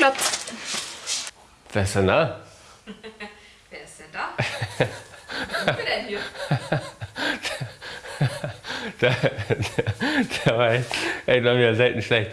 klopft. Wer ist denn da? Wer ist denn da? Wer ist denn hier? Der, der, der war echt, echt mal wieder selten schlecht.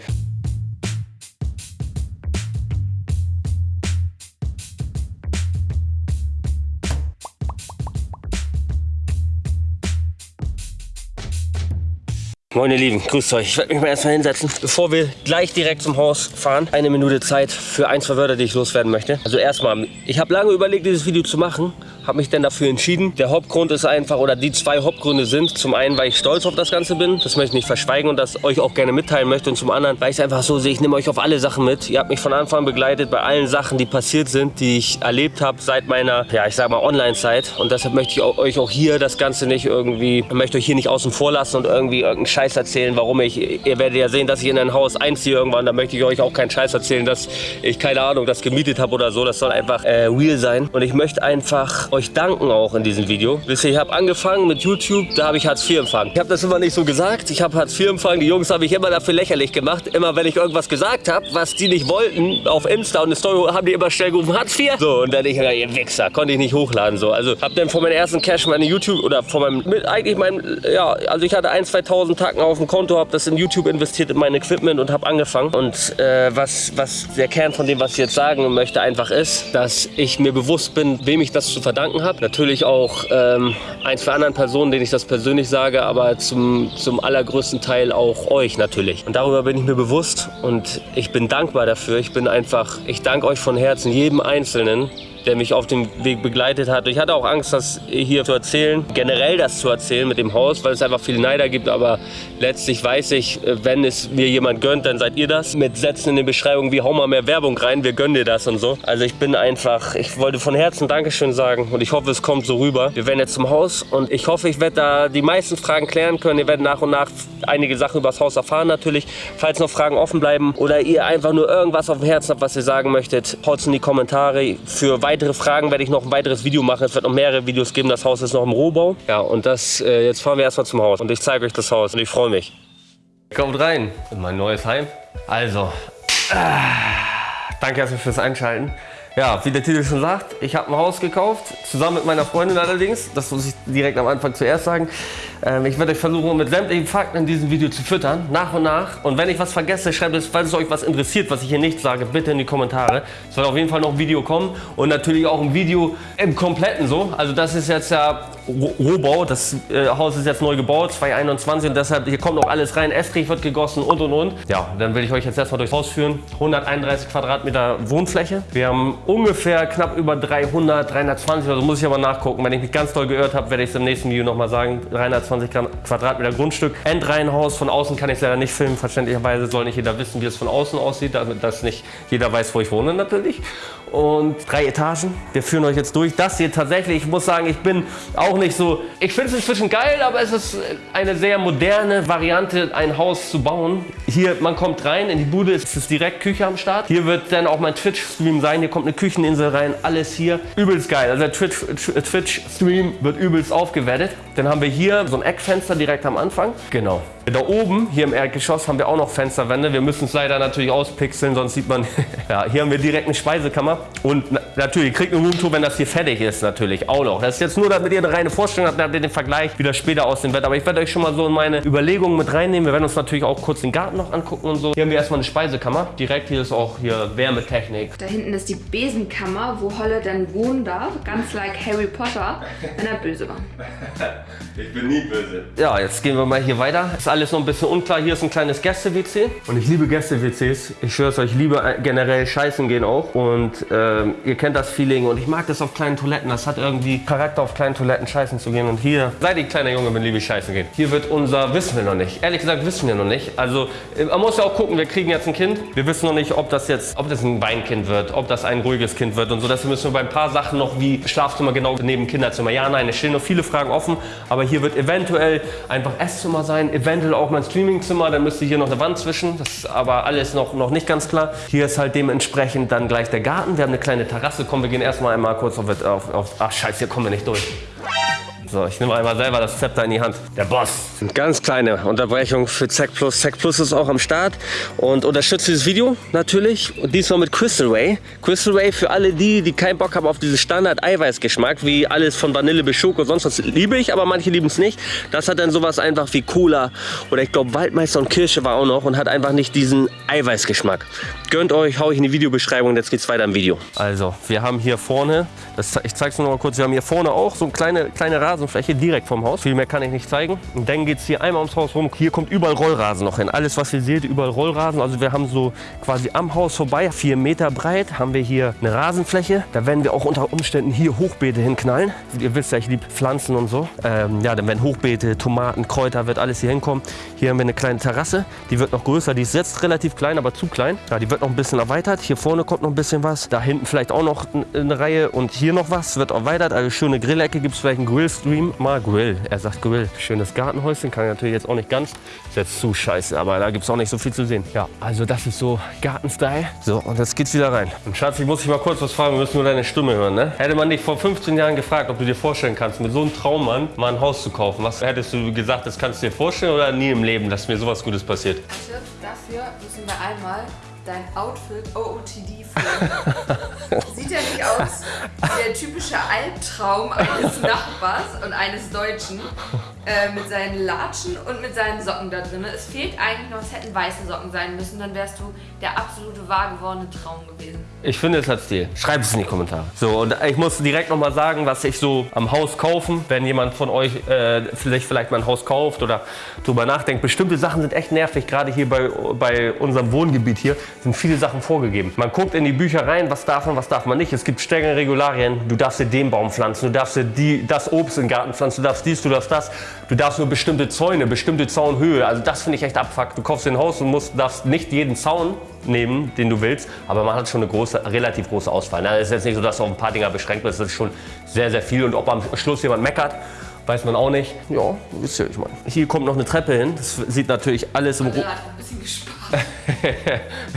Moin ihr Lieben, grüßt euch. Ich werde mich mal erstmal hinsetzen. Bevor wir gleich direkt zum Haus fahren, eine Minute Zeit für ein, zwei Wörter, die ich loswerden möchte. Also erstmal, ich habe lange überlegt, dieses Video zu machen, habe mich dann dafür entschieden. Der Hauptgrund ist einfach, oder die zwei Hauptgründe sind, zum einen, weil ich stolz auf das Ganze bin, das möchte ich nicht verschweigen und das euch auch gerne mitteilen möchte. Und zum anderen, weil ich es einfach so sehe, ich nehme euch auf alle Sachen mit. Ihr habt mich von Anfang an begleitet bei allen Sachen, die passiert sind, die ich erlebt habe seit meiner, ja ich sag mal Online-Zeit. Und deshalb möchte ich euch auch hier das Ganze nicht irgendwie, möchte euch hier nicht außen vor lassen und irgendwie irgendeinen Scheiß erzählen, warum ich, ihr werdet ja sehen, dass ich in ein Haus einziehe irgendwann, da möchte ich euch auch keinen Scheiß erzählen, dass ich, keine Ahnung, das gemietet habe oder so, das soll einfach äh, real sein. Und ich möchte einfach euch danken auch in diesem Video. Wisst ihr, ich habe angefangen mit YouTube, da habe ich Hartz IV empfangen. Ich habe das immer nicht so gesagt, ich habe Hartz IV empfangen, die Jungs habe ich immer dafür lächerlich gemacht. Immer wenn ich irgendwas gesagt habe, was die nicht wollten, auf Insta und eine Story, haben die immer schnell gerufen, Hartz IV. So, und dann ich, ja, ihr Wichser, konnte ich nicht hochladen. So, also habe dann von meinem ersten Cash meine YouTube, oder von meinem, mit, eigentlich mein, ja, also ich hatte 1.000, 2.000 Tacken auf dem Konto, habe das in YouTube investiert, in mein Equipment und habe angefangen. Und äh, was, was der Kern von dem, was ich jetzt sagen möchte, einfach ist, dass ich mir bewusst bin, wem ich das zu verdanken habe. Natürlich auch ähm, ein, zwei anderen Personen, denen ich das persönlich sage, aber zum, zum allergrößten Teil auch euch natürlich. Und darüber bin ich mir bewusst und ich bin dankbar dafür. Ich bin einfach, ich danke euch von Herzen, jedem Einzelnen, der mich auf dem Weg begleitet hat. Ich hatte auch Angst, das hier zu erzählen, generell das zu erzählen mit dem Haus, weil es einfach viele Neider gibt, aber letztlich weiß ich, wenn es mir jemand gönnt, dann seid ihr das. Mit Sätzen in den Beschreibungen wie hau mal mehr Werbung rein, wir gönnen dir das und so. Also ich bin einfach, ich wollte von Herzen Dankeschön sagen und ich hoffe, es kommt so rüber. Wir werden jetzt zum Haus und ich hoffe, ich werde da die meisten Fragen klären können. Ihr werdet nach und nach einige Sachen über das Haus erfahren natürlich. Falls noch Fragen offen bleiben oder ihr einfach nur irgendwas auf dem Herzen habt, was ihr sagen möchtet, haut es in die Kommentare. Für weitere weitere Fragen werde ich noch ein weiteres Video machen. Es wird noch mehrere Videos geben. Das Haus ist noch im Rohbau. Ja, und das, äh, jetzt fahren wir erstmal zum Haus und ich zeige euch das Haus und ich freue mich. Kommt rein in mein neues Heim. Also, äh, danke erstmal fürs Einschalten. Ja, wie der Titel schon sagt, ich habe ein Haus gekauft, zusammen mit meiner Freundin allerdings. Das muss ich direkt am Anfang zuerst sagen. Ähm, ich werde euch versuchen, mit sämtlichen Fakten in diesem Video zu füttern, nach und nach. Und wenn ich was vergesse, schreibt es, falls es euch was interessiert, was ich hier nicht sage, bitte in die Kommentare. Es wird auf jeden Fall noch ein Video kommen und natürlich auch ein Video im Kompletten so. Also das ist jetzt ja Rohbau, das äh, Haus ist jetzt neu gebaut, 2021 und deshalb, hier kommt noch alles rein, Estrich wird gegossen und und und. Ja, dann will ich euch jetzt erstmal durchs Haus führen. 131 Quadratmeter Wohnfläche. Wir haben ungefähr knapp über 300, 320, also muss ich aber nachgucken. Wenn ich mich ganz doll geirrt habe, werde ich es im nächsten Video nochmal sagen. 320 Quadratmeter Grundstück. Endreihenhaus, von außen kann ich es leider nicht filmen. Verständlicherweise soll nicht jeder wissen, wie es von außen aussieht, damit das nicht jeder weiß, wo ich wohne natürlich. Und drei Etagen. Wir führen euch jetzt durch. Das hier tatsächlich, ich muss sagen, ich bin auch nicht so... Ich finde es inzwischen geil, aber es ist eine sehr moderne Variante, ein Haus zu bauen. Hier, man kommt rein, in die Bude ist es direkt Küche am Start. Hier wird dann auch mein Twitch-Stream sein. Hier kommt eine Kücheninsel rein, alles hier. Übelst geil. Also der Twitch-Stream wird übelst aufgewertet. Dann haben wir hier so Eckfenster direkt am Anfang. Genau. Da oben, hier im Erdgeschoss, haben wir auch noch Fensterwände. Wir müssen es leider natürlich auspixeln, sonst sieht man, ja, hier haben wir direkt eine Speisekammer. Und natürlich, kriegt eine Roomtour, wenn das hier fertig ist, natürlich auch noch. Das ist jetzt nur, damit ihr eine reine Vorstellung habt, damit ihr den Vergleich, wie das später aussehen wird. Aber ich werde euch schon mal so in meine Überlegungen mit reinnehmen. Wir werden uns natürlich auch kurz den Garten noch angucken und so. Hier haben wir erstmal eine Speisekammer. Direkt hier ist auch hier Wärmetechnik. Da hinten ist die Besenkammer, wo Holle dann wohnen darf. Ganz like Harry Potter, wenn er böse war. Ich bin nie böse. Ja, jetzt gehen wir mal hier weiter. Ist alles noch ein bisschen unklar. Hier ist ein kleines Gäste-WC. Und ich liebe Gäste-WCs. Ich schwöre es euch, ich liebe generell Scheißen gehen auch. Und ähm, ihr kennt das Feeling. Und ich mag das auf kleinen Toiletten. Das hat irgendwie Charakter, auf kleinen Toiletten scheißen zu gehen. Und hier, seit ich kleiner Junge bin, liebe ich Scheißen gehen. Hier wird unser, wissen wir noch nicht. Ehrlich gesagt, wissen wir noch nicht. Also, äh, man muss ja auch gucken, wir kriegen jetzt ein Kind. Wir wissen noch nicht, ob das jetzt, ob das ein Weinkind wird, ob das ein ruhiges Kind wird und so. Deshalb müssen wir bei ein paar Sachen noch wie Schlafzimmer genau neben Kinderzimmer. Ja, nein, es stehen noch viele Fragen offen. Aber hier wird eventuell einfach Esszimmer sein, eventuell auch mein Streamingzimmer, dann müsste hier noch eine Wand zwischen, das ist aber alles noch, noch nicht ganz klar. Hier ist halt dementsprechend dann gleich der Garten, wir haben eine kleine Terrasse, komm, wir gehen erstmal einmal kurz auf, auf, auf ach scheiße, hier kommen wir nicht durch. So, ich nehme einmal selber das Zepter in die Hand. Der Boss. Ganz kleine Unterbrechung für Zack Plus. Zack Plus ist auch am Start und unterstützt dieses Video natürlich. Und diesmal mit Crystal Whey. Crystal Whey für alle die, die keinen Bock haben auf diesen Standard-Eiweißgeschmack, wie alles von Vanille bis Schoko, sonst was liebe ich, aber manche lieben es nicht. Das hat dann sowas einfach wie Cola oder ich glaube Waldmeister und Kirsche war auch noch und hat einfach nicht diesen Eiweißgeschmack. Gönnt euch, hau ich in die Videobeschreibung, jetzt geht's weiter im Video. Also, wir haben hier vorne, das, ich zeige es nur mal kurz, wir haben hier vorne auch so eine kleine, kleine Rasenfläche direkt vom Haus. Viel mehr kann ich nicht zeigen. Und dann geht es hier einmal ums Haus rum. Hier kommt überall Rollrasen noch hin. Alles, was ihr seht, überall Rollrasen. Also wir haben so quasi am Haus vorbei, vier Meter breit, haben wir hier eine Rasenfläche. Da werden wir auch unter Umständen hier Hochbeete hinknallen. Ihr wisst ja, ich liebe Pflanzen und so. Ähm, ja, dann werden Hochbeete, Tomaten, Kräuter, wird alles hier hinkommen. Hier haben wir eine kleine Terrasse. Die wird noch größer. Die ist jetzt relativ klein, aber zu klein. Ja, die wird noch ein bisschen erweitert. Hier vorne kommt noch ein bisschen was. Da hinten vielleicht auch noch eine Reihe und hier noch was. Wird erweitert. Also schöne Grillecke. Gibt es vielleicht einen Grillstream? Mal Grill. Er sagt Grill. Schönes Gartenhäuschen. Kann ich natürlich jetzt auch nicht ganz. Ist jetzt zu scheiße, aber da gibt es auch nicht so viel zu sehen. Ja, also das ist so Gartenstyle. So, und jetzt geht's wieder rein. Und Schatz, ich muss dich mal kurz was fragen. Wir müssen nur deine Stimme hören, ne? Hätte man dich vor 15 Jahren gefragt, ob du dir vorstellen kannst, mit so einem Traummann mal ein Haus zu kaufen. Was hättest du gesagt, das kannst du dir vorstellen oder nie im Leben, dass mir sowas Gutes passiert? Also, dafür müssen wir einmal dein Outfit OOTD filmen. Sieht ja nicht aus wie der typische Albtraum eines Nachbars und eines Deutschen äh, mit seinen Latschen und mit seinen Socken da drin. Es fehlt eigentlich noch, es hätten weiße Socken sein müssen, dann wärst du der absolute wahr gewordene Traum gewesen. Ich finde, es hat Stil. Schreibt es in die Kommentare. So, und ich muss direkt noch mal sagen, was ich so am Haus kaufen, wenn jemand von euch äh, vielleicht, vielleicht mal ein Haus kauft oder drüber nachdenkt. Bestimmte Sachen sind echt nervig, gerade hier bei, bei unserem Wohngebiet hier sind viele Sachen vorgegeben. Man guckt in die Bücher rein, was darf man, was darf man nicht. Es gibt strenge Regularien. Du darfst dir den Baum pflanzen, du darfst dir die, das Obst im Garten pflanzen, du darfst dies, du darfst das. Du darfst nur bestimmte Zäune, bestimmte Zaunhöhe. Also das finde ich echt abfuck. Du kaufst dir ein Haus und musst, darfst nicht jeden Zaun nehmen, den du willst, aber man hat schon eine große, relativ große Auswahl. Es ist jetzt nicht so, dass du auf ein paar Dinger beschränkt bist, das ist schon sehr, sehr viel und ob am Schluss jemand meckert, weiß man auch nicht. Ja, wisst ihr, ich meine. Hier kommt noch eine Treppe hin, das sieht natürlich alles im Ru Ja, hat ein bisschen gespart.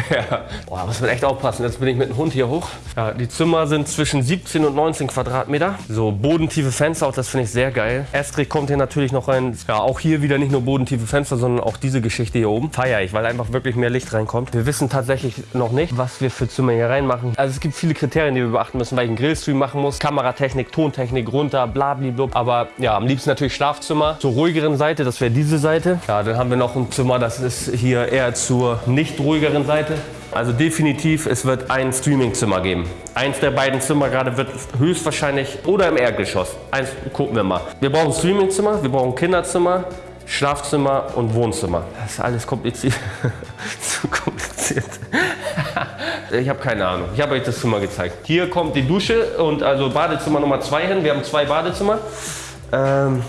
Ja. Boah, muss man echt aufpassen. Jetzt bin ich mit dem Hund hier hoch. Ja, die Zimmer sind zwischen 17 und 19 Quadratmeter. So bodentiefe Fenster, auch das finde ich sehr geil. Estrich kommt hier natürlich noch rein. Ja, auch hier wieder nicht nur bodentiefe Fenster, sondern auch diese Geschichte hier oben. Feier ich, weil einfach wirklich mehr Licht reinkommt. Wir wissen tatsächlich noch nicht, was wir für Zimmer hier reinmachen. Also es gibt viele Kriterien, die wir beachten müssen, weil ich einen Grillstream machen muss. Kameratechnik, Tontechnik runter, blablabla. Aber ja, am liebsten natürlich Schlafzimmer. Zur ruhigeren Seite, das wäre diese Seite. Ja, dann haben wir noch ein Zimmer, das ist hier eher zur nicht ruhigeren Seite. Also definitiv, es wird ein Streamingzimmer geben. Eins der beiden Zimmer gerade wird höchstwahrscheinlich oder im Erdgeschoss. Eins gucken wir mal. Wir brauchen Streamingzimmer, wir brauchen Kinderzimmer, Schlafzimmer und Wohnzimmer. Das ist alles kompliziert. Zu kompliziert. Ich habe keine Ahnung. Ich habe euch das Zimmer gezeigt. Hier kommt die Dusche und also Badezimmer Nummer zwei hin. Wir haben zwei Badezimmer. Ähm,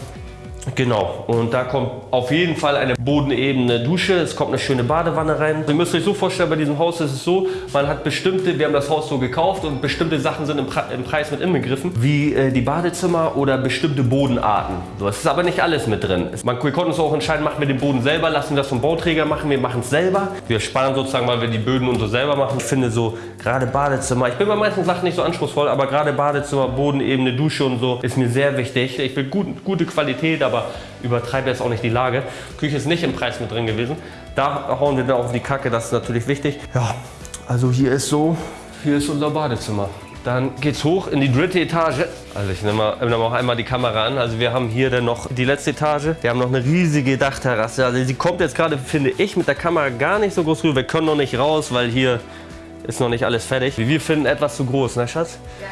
Genau, und da kommt auf jeden Fall eine bodenebene Dusche, es kommt eine schöne Badewanne rein. Ihr müsst euch so vorstellen, bei diesem Haus ist es so, man hat bestimmte, wir haben das Haus so gekauft und bestimmte Sachen sind im, Pre im Preis mit inbegriffen, wie äh, die Badezimmer oder bestimmte Bodenarten. So, es ist aber nicht alles mit drin. Man, wir konnten uns auch entscheiden, machen wir den Boden selber, lassen wir das vom Bauträger machen, wir machen es selber. Wir sparen sozusagen, weil wir die Böden und so selber machen. Ich finde so, gerade Badezimmer, ich bin bei manchen Sachen nicht so anspruchsvoll, aber gerade Badezimmer, Bodenebene, Dusche und so ist mir sehr wichtig. Ich will gut, gute Qualität, aber aber übertreibe jetzt auch nicht die Lage. Küche ist nicht im Preis mit drin gewesen. Da hauen wir dann auf die Kacke, das ist natürlich wichtig. Ja, also hier ist so, hier ist unser Badezimmer. Dann geht's hoch in die dritte Etage. Also ich nehme mal, nehme auch einmal die Kamera an. Also wir haben hier dann noch die letzte Etage. Wir haben noch eine riesige Dachterrasse. Also sie kommt jetzt gerade, finde ich, mit der Kamera gar nicht so groß rüber. Wir können noch nicht raus, weil hier ist noch nicht alles fertig. Wir finden etwas zu groß, ne Schatz? Wäre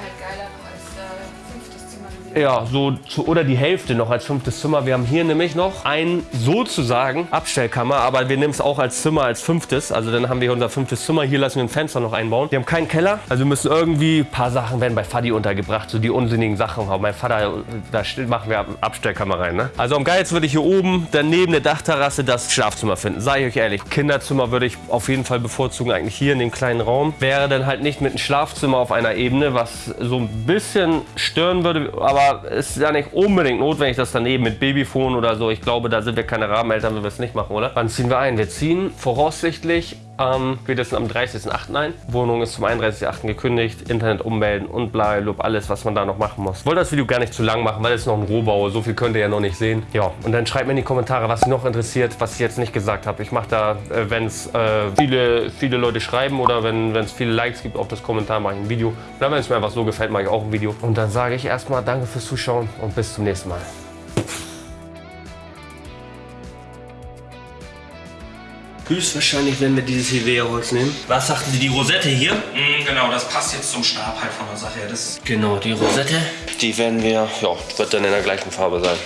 Ja, so zu, oder die Hälfte noch als fünftes Zimmer. Wir haben hier nämlich noch ein sozusagen Abstellkammer, aber wir nehmen es auch als Zimmer als fünftes. Also dann haben wir unser fünftes Zimmer. Hier lassen wir ein Fenster noch einbauen. Wir haben keinen Keller, also wir müssen irgendwie ein paar Sachen werden bei Fadi untergebracht, so die unsinnigen Sachen. Aber mein Vater, da machen wir Abstellkammer rein. Ne? Also am geilsten würde ich hier oben daneben der Dachterrasse das Schlafzimmer finden. Sage ich euch ehrlich, Kinderzimmer würde ich auf jeden Fall bevorzugen, eigentlich hier in dem kleinen Raum. Wäre dann halt nicht mit einem Schlafzimmer auf einer Ebene, was so ein bisschen stören würde, aber es ist ja nicht unbedingt notwendig, dass daneben mit Babyphone oder so. Ich glaube, da sind wir keine Rabeneltern, wenn wir es nicht machen, oder? Wann ziehen wir ein? Wir ziehen voraussichtlich ähm, spätestens am 30.08. ein. Wohnung ist zum 31.08. gekündigt, Internet ummelden und bla, alles, was man da noch machen muss. Ich wollte das Video gar nicht zu lang machen, weil es noch ein Rohbau, so viel könnt ihr ja noch nicht sehen. Ja, und dann schreibt mir in die Kommentare, was noch interessiert, was ich jetzt nicht gesagt habe. Ich mache da, äh, wenn es äh, viele, viele Leute schreiben oder wenn es viele Likes gibt auf das Kommentar, mache ich ein Video. Dann, wenn es mir einfach so gefällt, mache ich auch ein Video. Und dann sage ich erstmal danke fürs Zuschauen und bis zum nächsten Mal. Höchstwahrscheinlich werden wir dieses Hevea-Holz nehmen. Was sagten Sie, die Rosette hier? Mm, genau, das passt jetzt zum Stab halt von der Sache her. Das Genau, die Rosette. Die werden wir, ja, wird dann in der gleichen Farbe sein.